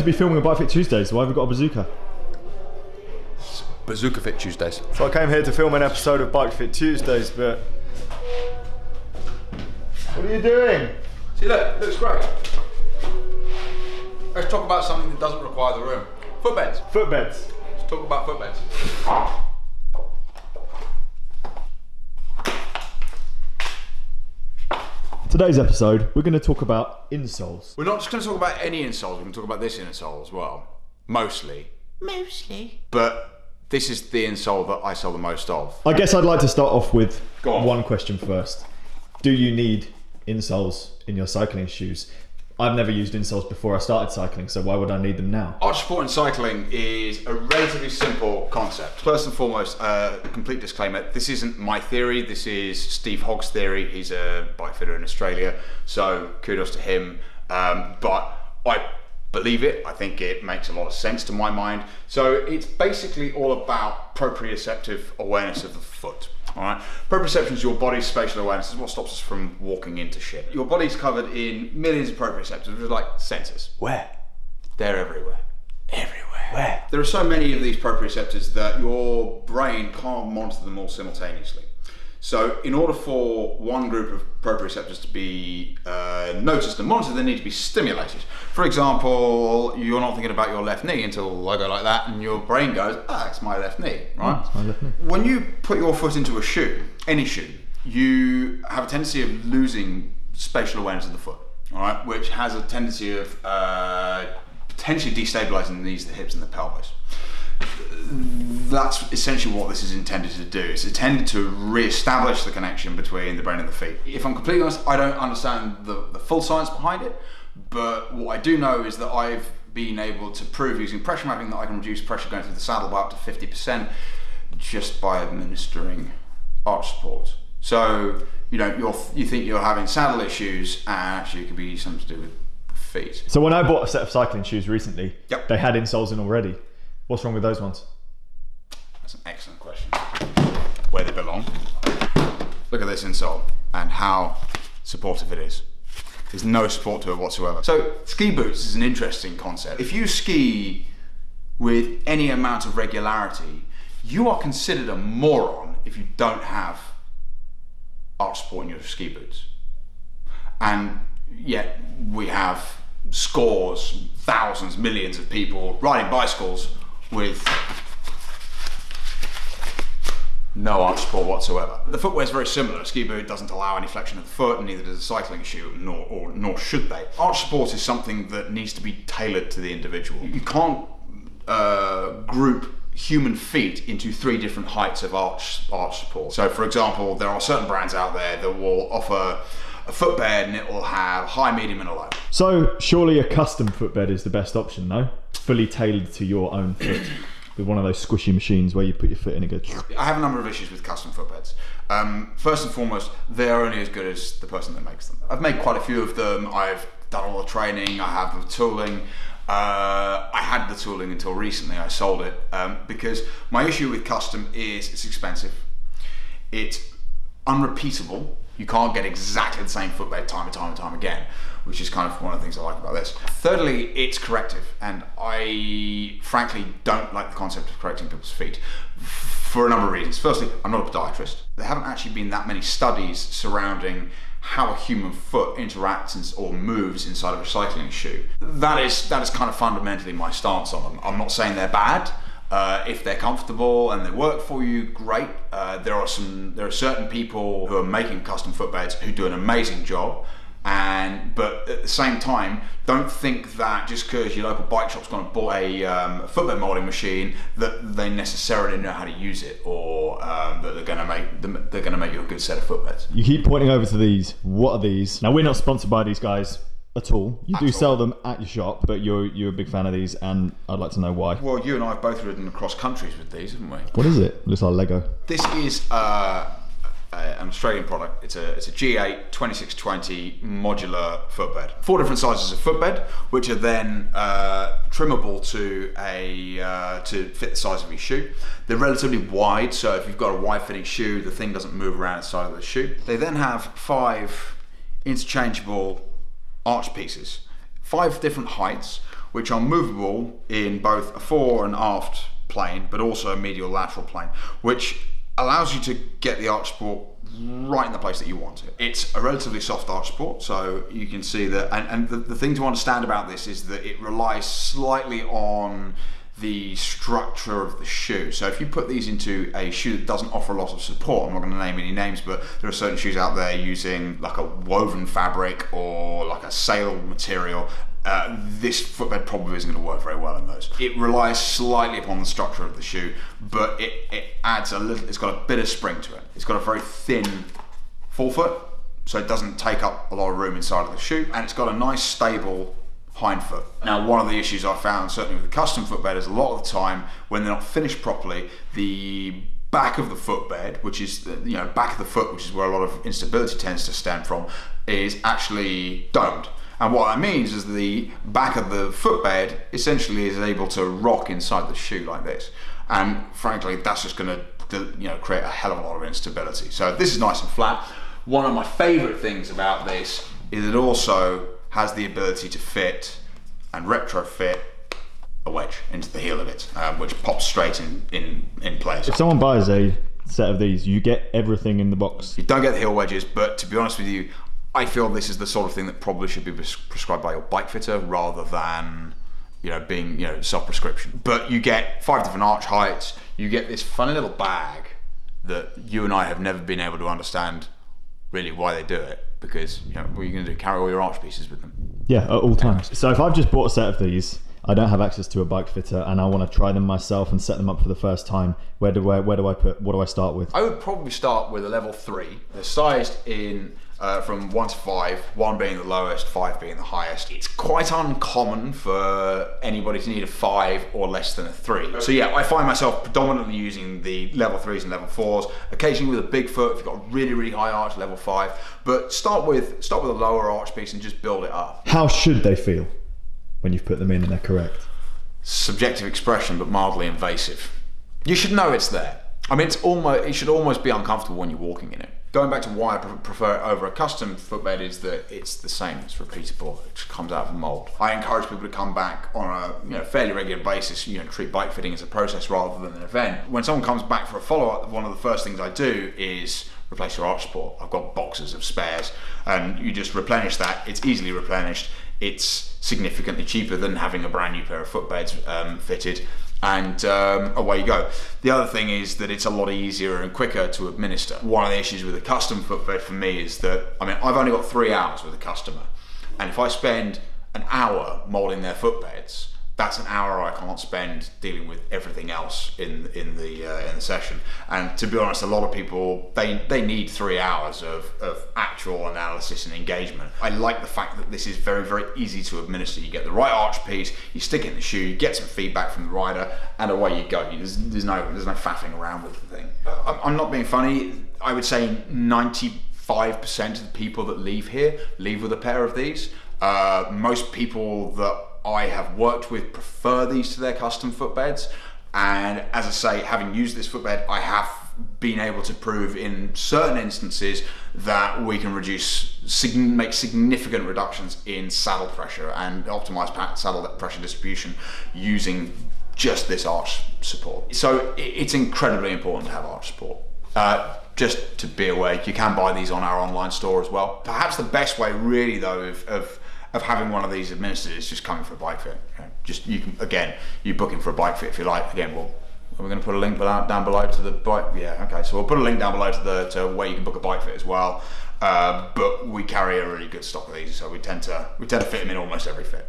to be filming a Bike Fit Tuesdays, so why have we got a bazooka? Bazooka Fit Tuesdays. So I came here to film an episode of Bike Fit Tuesdays, but what are you doing? See, look, looks great. Let's talk about something that doesn't require the room. Footbeds. Footbeds. Let's talk about footbeds. Today's episode, we're going to talk about insoles. We're not just going to talk about any insoles. We're going to talk about this insole as well. Mostly. Mostly. But this is the insole that I sell the most of. I guess I'd like to start off with Go on. one question first. Do you need insoles in your cycling shoes? I've never used insoles before I started cycling, so why would I need them now? Arch support in cycling is a relatively simple concept. First and foremost, uh, complete disclaimer: this isn't my theory. This is Steve Hogg's theory. He's a bike fitter in Australia, so kudos to him. Um, but I believe it. I think it makes a lot of sense to my mind. So it's basically all about proprioceptive awareness of the foot. All right, proprioception is your body's spatial awareness. This is what stops us from walking into shit. Your body's covered in millions of proprioceptors, which are like sensors. Where? They're everywhere. Everywhere. Where? There are so many of these proprioceptors that your brain can't monitor them all simultaneously. So, in order for one group of proprioceptors to be uh, noticed and monitored, they need to be stimulated. For example, you're not thinking about your left knee until I go like that, and your brain goes, "Ah, it's my left knee," right? my left knee. When you put your foot into a shoe, any shoe, you have a tendency of losing spatial awareness of the foot, all right, which has a tendency of uh, potentially destabilizing the knees, the hips, and the pelvis. That's essentially what this is intended to do. It's intended to re-establish the connection between the brain and the feet. If I'm completely honest, I don't understand the, the full science behind it, but what I do know is that I've been able to prove using pressure mapping that I can reduce pressure going through the saddle by up to 50% just by administering arch support. So, you know, you're, you think you're having saddle issues, and actually it could be something to do with feet. So when I bought a set of cycling shoes recently, Yep. they had insoles in already. What's wrong with those ones? That's an excellent question. Where they belong. Look at this insole and how supportive it is. There's no support to it whatsoever. So, ski boots is an interesting concept. If you ski with any amount of regularity, you are considered a moron if you don't have arch support in your ski boots. And yet, we have scores, thousands, millions of people riding bicycles with no arch support whatsoever. The footwear is very similar. A ski boot doesn't allow any flexion of the foot, and neither does a cycling shoe, nor, or, nor should they. Arch support is something that needs to be tailored to the individual. You can't uh, group human feet into three different heights of arch, arch support. So, for example, there are certain brands out there that will offer a footbed and it will have high, medium, and a low. So surely a custom footbed is the best option, though? Fully tailored to your own foot. With one of those squishy machines where you put your foot in and go. I have a number of issues with custom footbeds. Um, first and foremost, they are only as good as the person that makes them. I've made quite a few of them. I've done all the training. I have the tooling. Uh, I had the tooling until recently. I sold it um, because my issue with custom is it's expensive. It's unrepeatable. You can't get exactly the same footbed time and time and time again, which is kind of one of the things I like about this. Thirdly, it's corrective, and I frankly don't like the concept of correcting people's feet for a number of reasons. Firstly, I'm not a podiatrist. There haven't actually been that many studies surrounding how a human foot interacts or moves inside of a cycling shoe. That is that is kind of fundamentally my stance on them. I'm not saying they're bad. Uh, if they're comfortable and they work for you, great. Uh, there are some, there are certain people who are making custom footbeds who do an amazing job. And but at the same time, don't think that just because your local bike shop's going to buy a um, footbed molding machine that they necessarily know how to use it, or um, that they're going to make they're going to make you a good set of footbeds. You keep pointing over to these. What are these? Now we're not sponsored by these guys at all. You do all. sell them at your shop, but you're you're a big fan of these, and I'd like to know why. Well, you and I have both ridden across countries with these, haven't we? What is it? Looks like Lego. This is uh, a, an Australian product. It's a it's a G8 2620 modular footbed. Four different sizes of footbed, which are then uh, trimmable to a uh, to fit the size of your shoe. They're relatively wide, so if you've got a wide fitting shoe, the thing doesn't move around inside of the shoe. They then have five interchangeable arch pieces, five different heights, which are movable in both a fore and aft plane, but also a medial lateral plane, which allows you to get the arch support right in the place that you want it. It's a relatively soft arch support, so you can see that. And, and the, the thing to understand about this is that it relies slightly on the structure of the shoe. So if you put these into a shoe that doesn't offer a lot of support, I'm not going to name any names, but there are certain shoes out there using like a woven fabric or like a sail material. Uh, this footbed probably isn't going to work very well in those. It relies slightly upon the structure of the shoe, but it, it adds a little, it's got a bit of spring to it. It's got a very thin forefoot, so it doesn't take up a lot of room inside of the shoe, and it's got a nice stable hind foot. Now, one of the issues I found, certainly with the custom footbed, is a lot of the time when they're not finished properly, the back of the footbed, which is the, you know back of the foot, which is where a lot of instability tends to stem from, is actually domed. And what that means is the back of the footbed essentially is able to rock inside the shoe like this. And frankly, that's just going to you know create a hell of a lot of instability. So this is nice and flat. One of my favourite things about this is it also has the ability to fit and retrofit a wedge into the heel of it, um, which pops straight in, in, in place. If someone buys a set of these, you get everything in the box. You don't get the heel wedges, but to be honest with you, I feel this is the sort of thing that probably should be prescribed by your bike fitter rather than you know being you know self-prescription. But you get five different arch heights. You get this funny little bag that you and I have never been able to understand really why they do it because you know what are you going to do? Carry all your arch pieces with them? Yeah, at all times. So if I've just bought a set of these, I don't have access to a bike fitter, and I want to try them myself and set them up for the first time. Where do I where do I put? What do I start with? I would probably start with a level three. They're sized in uh, from one to five, one being the lowest, five being the highest. It's quite uncommon for anybody to need a five or less than a three. So yeah, I find myself predominantly using the level threes and level fours, occasionally with a big foot if you've got a really, really high arch, level five. But start with start with a lower arch piece and just build it up. How should they feel when you've put them in and they're correct? Subjective expression, but mildly invasive. You should know it's there. I mean, it's almost it should almost be uncomfortable when you're walking in it going back to why I prefer it over a custom footbed is that it's the same, it's repeatable, it comes out of the mold. I encourage people to come back on a you know, fairly regular basis, you know, treat bike fitting as a process rather than an event. When someone comes back for a follow-up, one of the first things I do is replace your arch support. I've got boxes of spares and you just replenish that, it's easily replenished, it's significantly cheaper than having a brand new pair of footbeds um, fitted and um, away you go. The other thing is that it's a lot easier and quicker to administer. One of the issues with a custom footbed for me is that, I mean, I've only got three hours with a customer, and if I spend an hour molding their footbeds, that's an hour I can't spend dealing with everything else in in the uh, in the session. And to be honest, a lot of people they they need three hours of, of actual analysis and engagement. I like the fact that this is very very easy to administer. You get the right arch piece, you stick it in the shoe, you get some feedback from the rider, and away you go. There's, there's no there's no faffing around with the thing. I'm not being funny. I would say 95% of the people that leave here leave with a pair of these. Uh, most people that I have worked with prefer these to their custom footbeds. And as I say, having used this footbed, I have been able to prove in certain instances that we can reduce, make significant reductions in saddle pressure and optimize saddle pressure distribution using just this arch support. So it's incredibly important to have arch support. Uh, just to be aware, you can buy these on our online store as well. Perhaps the best way, really, though, of, of of having one of these administered is just coming for a bike fit. Just you can again, you booking for a bike fit if you like. Again, well, are we going to put a link down below to the bike? Yeah, okay. So we'll put a link down below to the to where you can book a bike fit as well. Uh, but we carry a really good stock of these, so we tend to we tend to fit them in almost every fit.